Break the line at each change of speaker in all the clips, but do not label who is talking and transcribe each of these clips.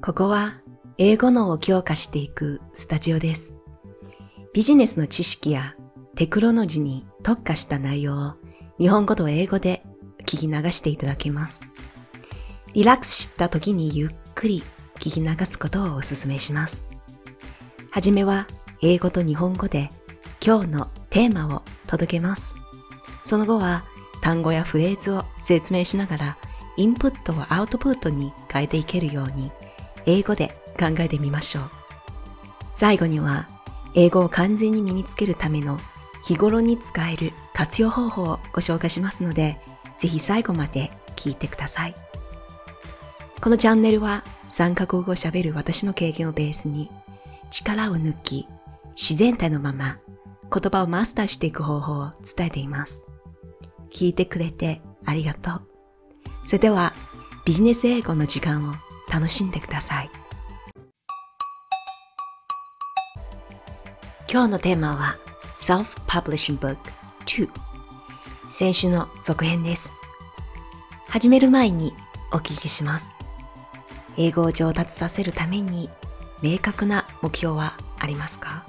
ここは英語脳を強化していくスタジオです。ビジネスの知識やテクノロジーに特化した内容を日本語と英語で聞き流していただけます。リラックスした時にゆっくり聞き流すことをお勧めします。はじめは英語と日本語で今日のテーマを届けます。その後は単語やフレーズを説明しながらインプットをアウトプットに変えていけるように英語で考えてみましょう。最後には英語を完全に身につけるための日頃に使える活用方法をご紹介しますので、ぜひ最後まで聞いてください。このチャンネルは3カ国語を喋る私の経験をベースに力を抜き自然体のまま言葉をマスターしていく方法を伝えています。聞いてくれてありがとう。それではビジネス英語の時間を楽しんでください。今日のテーマは Self-Publishing Book 2先週の続編です。始める前にお聞きします。英語を上達させるために明確な目標はありますか？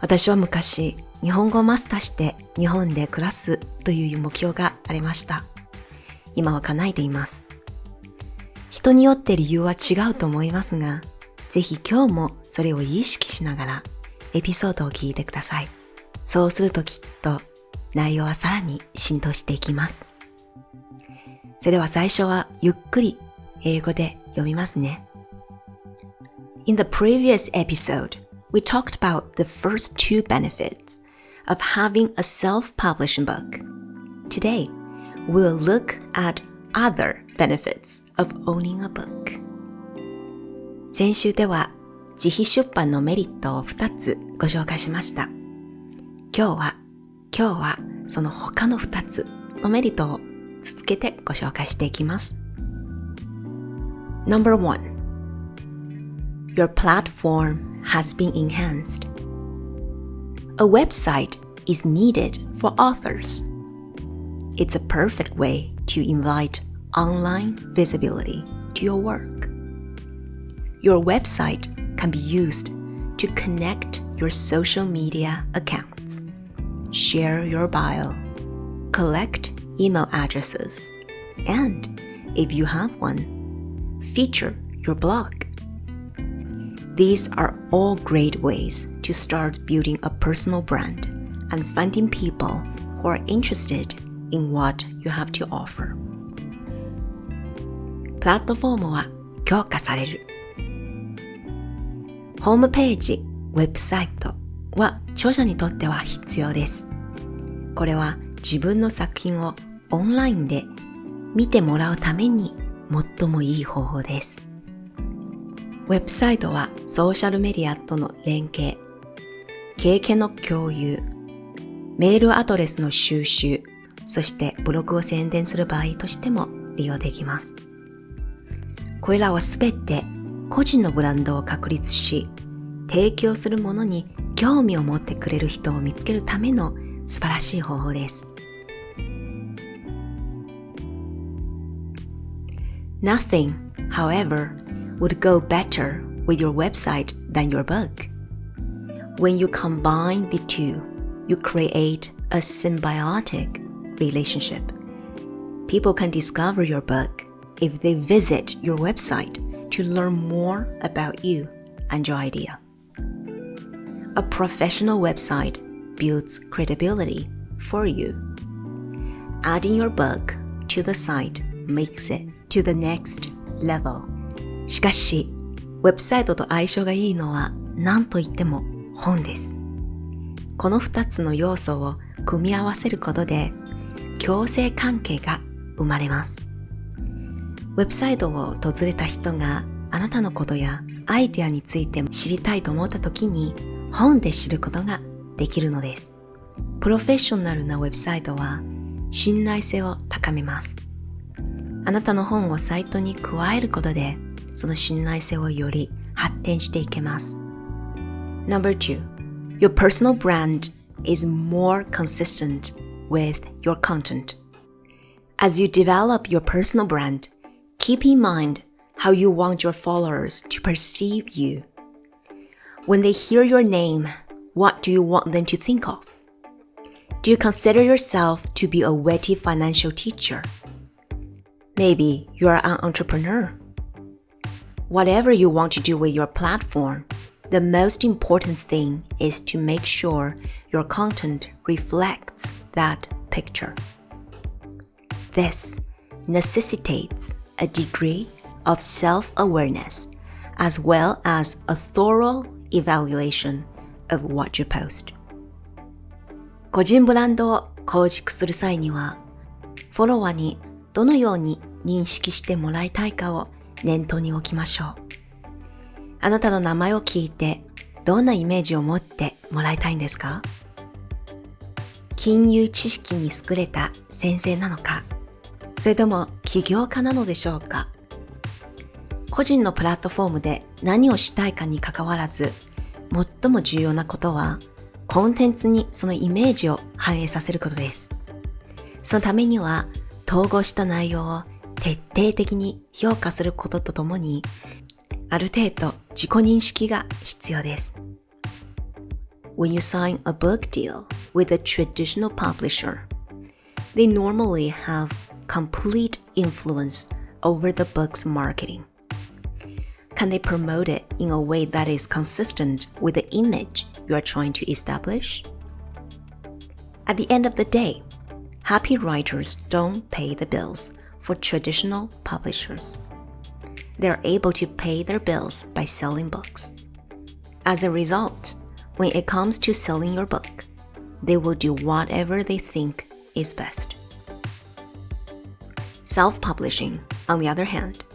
私は昔日本語をマスターして日本で暮らすという目標がありました。今は叶えています。人によって理由は違うと思いますが、ぜひ今日もそれを意識しながらエピソードを聞いてください。そうするときっと内容はさらに浸透していきます。それでは最初はゆっくり英語で読みますね。In the previous episode, we talked about the first two benefits of having a self-publishing book. Today, we'll look at other benefits of owning a book. 先週では自費出版のメリットを2つご紹介しました。今日は、今日はその他の2つのメリットを続けてご紹介していきます。Number one, your platform has been enhanced. A website is needed for authors. It's a perfect way to invite online visibility to your work. Your website can be used to connect your social media accounts, share your bio, collect email addresses, and if you have one, feature your blog. These are all great ways to start building a personal brand and finding people who are interested in what you have to offer. プラットフォームは強化される。ホームページ、ウェブサイトは著者にとっては必要です。これは自分の作品をオンラインで見てもらうために最もいい方法です。ウェブサイトはソーシャルメディアとの連携、経験の共有、メールアドレスの収集、そしてブログを宣伝する場合としても利用できます。これらはすべて個人のブランドを確立し、提供するものに興味を持ってくれる人を見つけるための素晴らしい方法です。Nothing, however, would go better with your website than your book. When you combine the two, you create a symbiotic relationship. People can discover your book if they visit your website to learn more about you and your idea. A professional website builds credibility for you. Adding your book to the site makes it to the next level. しかし、ウェブサイトと相性がいいのは何と言っても本です。この2つの要素を組み合わせることで共生関係が生まれます。 ウェブサイトを訪れた人があなたのことやアイデアについて知りたいと思った時に本で知ることができるのです。プロフェッショナルなウェブサイトは信頼性を高めます。あなたの本をサイトに加えることでその信頼性をより発展していけます。Number two, your personal brand is more consistent with your content. As you develop your personal brand, keep in mind how you want your followers to perceive you. When they hear your name, what do you want them to think of? Do you consider yourself to be a witty financial teacher? Maybe you are an entrepreneur. Whatever you want to do with your platform, the most important thing is to make sure your content reflects that picture. This necessitates a degree of self awareness as well as a thorough evaluation of what you post. 個人ブランドを構築する際には、フォロワーにどのように認識してもらいたいかを念頭に置きましょう。あなたの名前を聞いてどんなイメージを持ってもらいたいんですか？金融知識に優れた先生なのか？それとも起業家なのでしょうか？個人のプラットフォームで何をしたいかにかかわらず最も重要なことはコンテンツにそのイメージを反映させることです。そのためには統合した内容を徹底的に評価することとともにある程度自己認識が必要です。When you sign a book deal with a traditional publisher, they normally have complete influence over the book's marketing. Can they promote it in a way that is consistent with the image you are trying to establish? At the end of the day, happy writers don't pay the bills for traditional publishers. They are able to pay their bills by selling books. As a result, when it comes to selling your book, they will do whatever they think is best. Self publishing, on the other hand,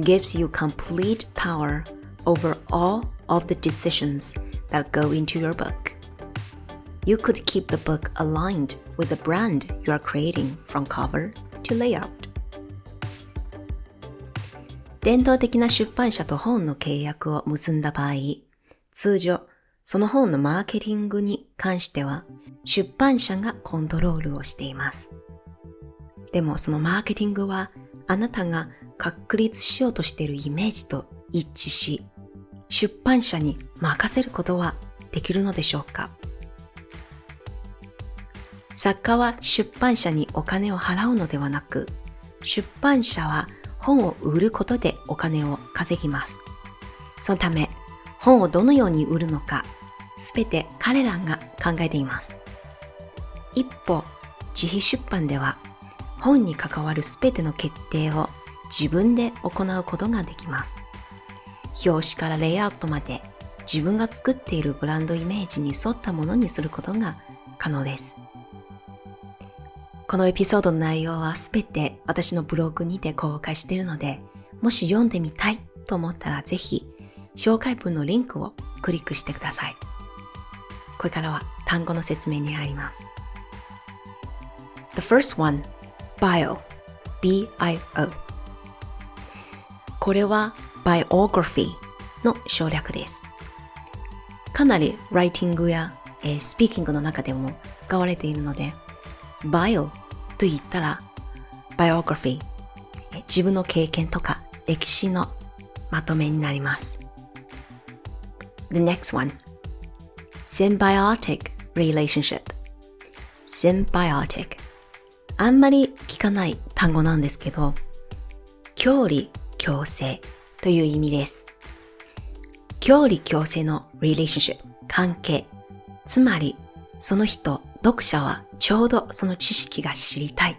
gives you complete power over all of the decisions that go into your book. You could keep the book aligned with the brand you are creating from cover to layout. 伝統的な出版社と本の契約を結んだ場合、通常、その本のマーケティングに関しては、出版社がコントロールをしています。 でもそのマーケティングは、あなたが確立しようとしているイメージと一致し、出版社に任せることはできるのでしょうか？作家は出版社にお金を払うのではなく、出版社は本を売ることでお金を稼ぎます。そのため、本をどのように売るのか、すべて彼らが考えています。一方、自費出版では、本に関わるすべての決定を自分で行うことができます。表紙からレイアウトまで自分が作っているブランドイメージに沿ったものにすることが可能です。このエピソードの内容はすべて私のブログにて公開しているので、もし読んでみたいと思ったらぜひ紹介文のリンクをクリックしてください。これからは単語の説明に入ります。The first one, bio, B-I-O これは biography の省略です。かなりライティングや、えー、スピーキングの中でも使われているので、bio と言ったら biography 自分の経験とか歴史のまとめになります。The next one symbiotic relationship symbiotic あんまり聞かない単語なんですけど距離共生という意味です。距離共生の relationship 関係つまりその人読者はちょうどその知識が知りたい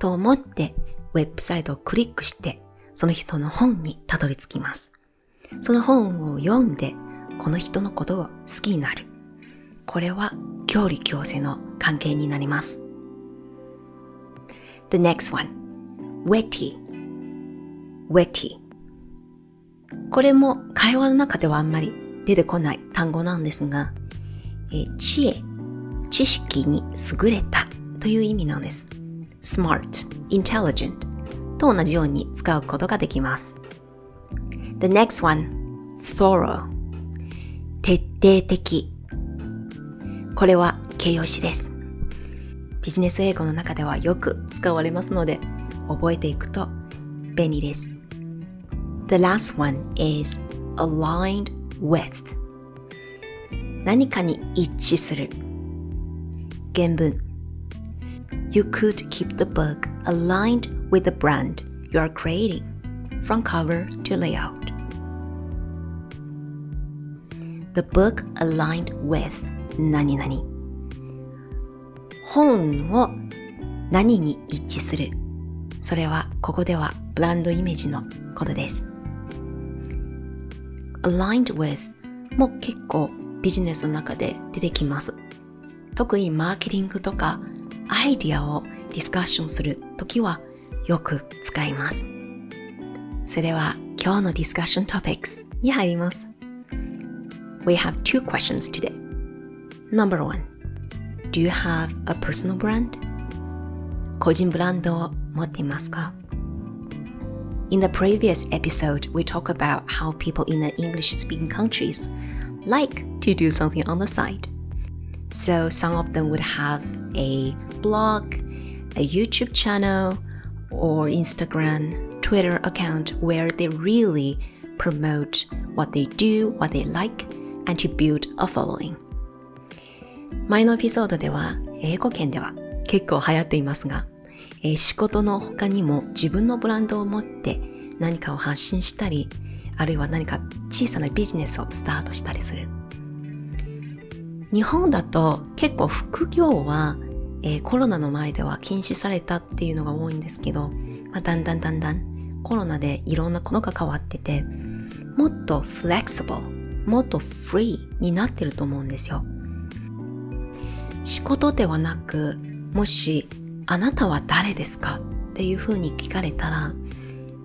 と思ってウェブサイトをクリックしてその人の本にたどり着きます。その本を読んでこの人のことを好きになる。これは距離共生の関係になります。The next one, wetty, wetty. これも会話の中ではあんまり出てこない単語なんですが、え知恵知識に優れたという意味なんです。smart, intelligent と同じように使うことができます。The next one, thorough 徹底的これは形容詞です。ビジネス英語の中ではよく使われますので覚えていくと便利です。The The last one is aligned with 何かに一致する原文 You could keep the book aligned with the brand you are creating from cover to layout The book aligned with 何々 本を何に一致するそれはここではブランドイメージのことです aligned with も結構ビジネスの中で出てきます。特にマーケティングとかアイディアをディスカッションするときはよく使います。それでは今日のディスカッショントピックスに入ります。We have two questions today. Number one, do you have a personal brand? 個人ブランドを持っていますか In the previous episode, we talked about how people in the English speaking countries like to do something on the side. So some of them would have a blog, a YouTube channel, or Instagram, Twitter account where they really promote what they do, what they like, and to build a following. 前のエピソードでは英語圏では結構流行っていますがえー、仕事の他にも自分のブランドを持って何かを発信したり、あるいは何か小さなビジネスをスタートしたりする。日本だと結構副業は、えー、コロナの前では禁止されたっていうのが多いんですけど、まあ、だんだんだんだんコロナでいろんなことが変わってて、もっとフレキシブル、もっとフリーになってると思うんですよ。仕事ではなく、もしあなたは誰ですか？っていうふうに聞かれたら、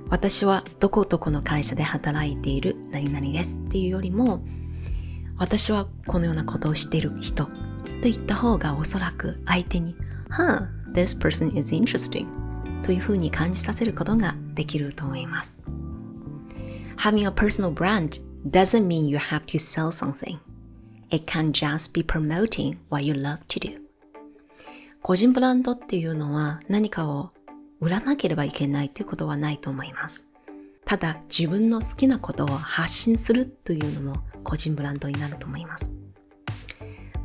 私はどこどこの会社で働いている何々ですっていうよりも、私はこのようなことをしている人と言った方がおそらく相手に、はあ、this person is interesting というふうに感じさせることができると思います。Having a personal brand doesn't mean you have to sell something. It can just be promoting what you love to do. 個人ブランドっていうのは何かを売らなければいけないということはないと思います。ただ自分の好きなことを発信するというのも個人ブランドになると思います。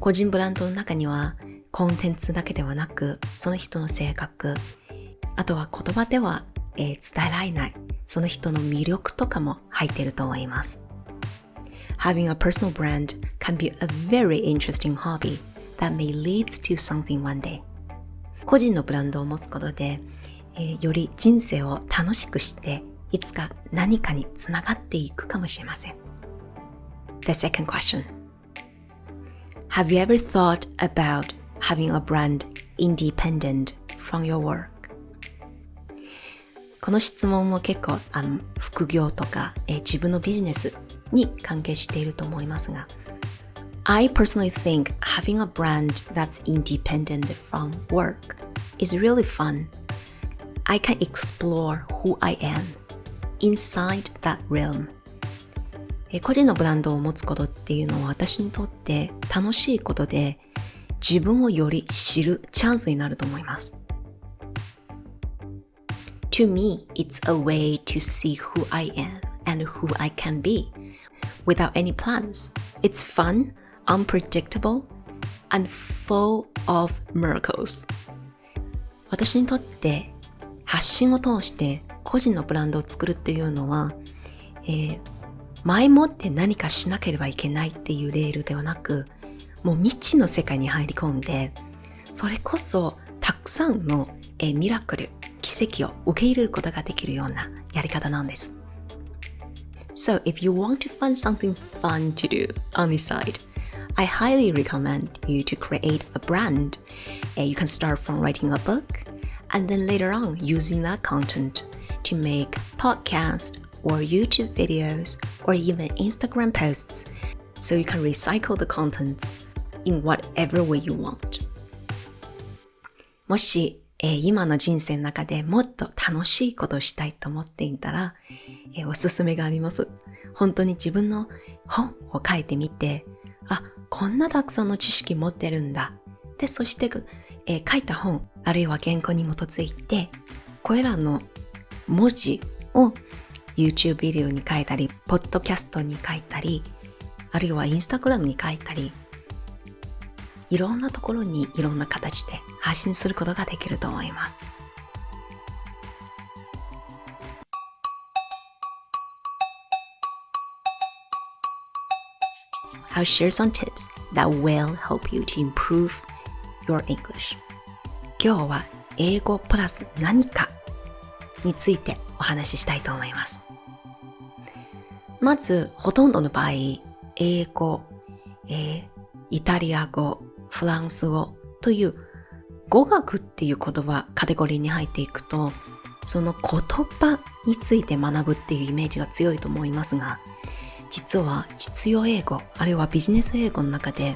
個人ブランドの中にはコンテンツだけではなくその人の性格、あとは言葉では、え、伝えられないその人の魅力とかも入っていると思います。Having a personal brand can be a very interesting hobby that may lead to something one day 個人のブランドを持つことで、えー、より人生を楽しくしていつか何かにつながっていくかもしれません The second question Have you ever thought about having a brand independent from your work? この質問も結構あの副業とか、えー、自分のビジネスに関係していると思いますが I personally think having a brand that's independent from work is really fun. I can explore who I am inside that realm. 個人のブランドを持つことっていうのは私にとって楽しいことで自分をより知るチャンスになると思います。To me, it's a way to see who I am and who I can be without any plans. It's fun unpredictable and full of miracles 私にとって発信を通して個人のブランドを作るっていうのは、えー、前もって何かしなければいけないっていうレールではなくもう未知の世界に入り込んでそれこそたくさんの、えー、ミラクル奇跡を受け入れることができるようなやり方なんです So if you want to find something fun to do on the side I highly recommend you to create a brand. And you can start from writing a book and then later on using that content to make podcasts or YouTube videos or even Instagram posts so you can recycle the contents in whatever way you want. もし、えー、今の人生の中でもっと楽しいことをしたいと思っていたら、 えー、おすすめがあります。本当に自分の本を書いてみて、あ、こんなたくさんの知識持ってるんだ。で、そして、え、書いた本、あるいは原稿に基づいて、これらの文字を YouTube ビデオに書いたり、ポッドキャストに書いたり、あるいは Instagram に書いたり、いろんなところにいろんな形で発信することができると思います。I'll share some tips that will help you to improve your English. 今日は英語プラス何かについてお話ししたいと思います。まず、ほとんどの場合、英語、えー、イタリア語、フランス語という語学っていう言葉、カテゴリーに入っていくと、その言葉について学ぶっていうイメージが強いと思いますが、実は実用英語、あるいはビジネス英語の中で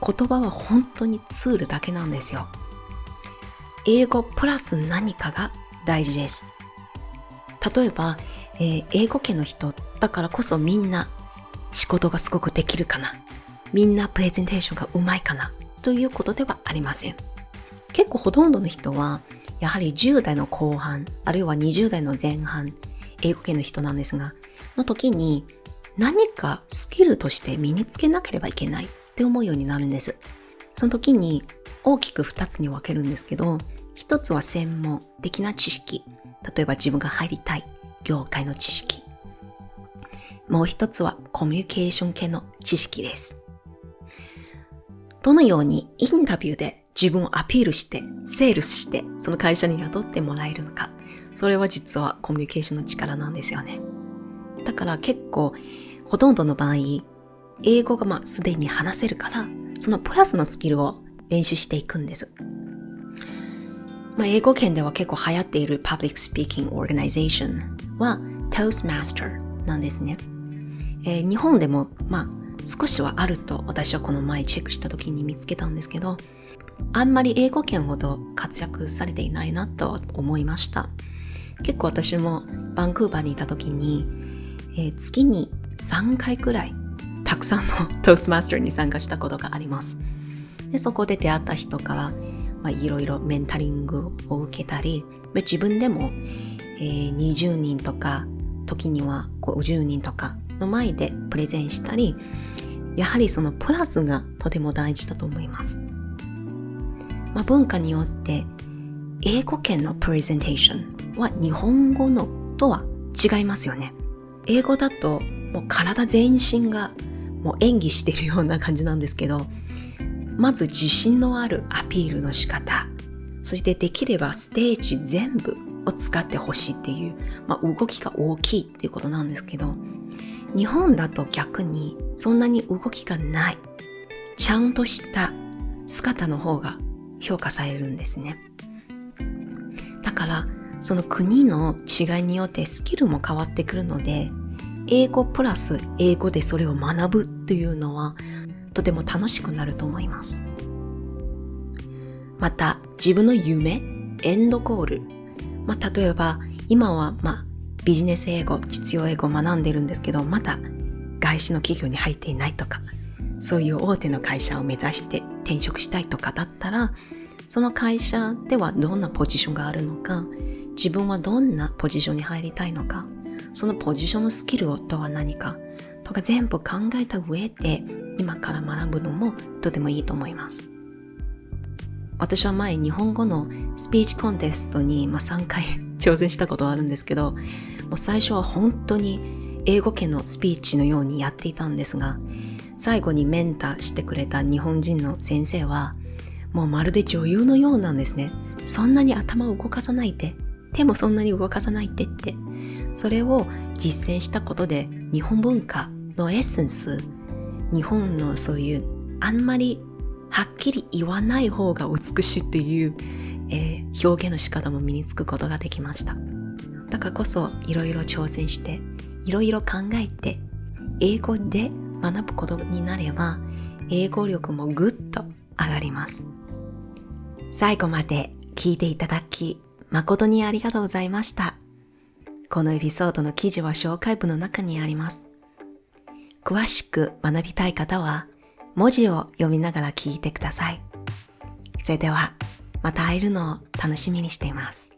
言葉は本当にツールだけなんですよ。英語プラス何かが大事です。例えば、えー、英語圏の人だからこそみんな仕事がすごくできるかな。みんなプレゼンテーションがうまいかな。ということではありません。結構ほとんどの人は、やはり10代の後半、あるいは20代の前半、英語圏の人なんですが、の時に何かスキルとして身につけなければいけないって思うようになるんです。その時に大きく2つに分けるんですけど、1つは専門的な知識。例えば自分が入りたい業界の知識。もう1つはコミュニケーション系の知識です。どのようにインタビューで自分をアピールして、セールスして、その会社に雇ってもらえるのか。それは実はコミュニケーションの力なんですよね。だから結構ほとんどの場合、英語がまあすでに話せるから、そのプラスのスキルを練習していくんです。まあ、英語圏では結構流行っている Public Speaking Organization は Toastmaster なんですね。えー、日本でもまあ少しはあると私はこの前チェックした時に見つけたんですけど、あんまり英語圏ほど活躍されていないなと思いました。結構私もバンクーバーにいた時に、えー、月に3回くらいたくさんのトースマスターに参加したことがあります。でそこで出会った人から、まあ、いろいろメンタリングを受けたり、自分でも、えー、20人とか、時には50人とかの前でプレゼンしたり、やはりそのプラスがとても大事だと思います。まあ、文化によって英語圏のプレゼンテーションは日本語のとは違いますよね。英語だともう体全身がもう演技してるような感じなんですけど、まず自信のあるアピールの仕方、そしてできればステージ全部を使ってほしいっていう、まあ、動きが大きいっていうことなんですけど、日本だと逆にそんなに動きがない、ちゃんとした姿の方が評価されるんですね。だから、その国の違いによってスキルも変わってくるので、英語プラス英語でそれを学ぶっていうのはとても楽しくなると思います。また自分の夢、エンドゴール。まあ、例えば今はまあビジネス英語、実用英語を学んでるんですけど、まだ外資の企業に入っていないとか、そういう大手の会社を目指して転職したいとかだったら、その会社ではどんなポジションがあるのか、自分はどんなポジションに入りたいのか、そのポジションのスキルとは何かとか全部考えた上で今から学ぶのもとてもいいと思います。私は前日本語のスピーチコンテストに、ま、3回 挑戦したことあるんですけど、もう最初は本当に英語圏のスピーチのようにやっていたんですが、最後にメンターしてくれた日本人の先生は、もうまるで女優のようなんですね。そんなに頭を動かさないで、手もそんなに動かさないでってそれを実践したことで日本文化のエッセンス、日本のそういうあんまりはっきり言わない方が美しいっていう、えー、表現の仕方も身につくことができました。だからこそいろいろ挑戦して、いろいろ考えて、英語で学ぶことになれば、英語力もぐっと上がります。最後まで聞いていただき、誠にありがとうございました。このエピソードの記事は紹介文の中にあります。詳しく学びたい方は、文字を読みながら聞いてください。それでは、また会えるのを楽しみにしています。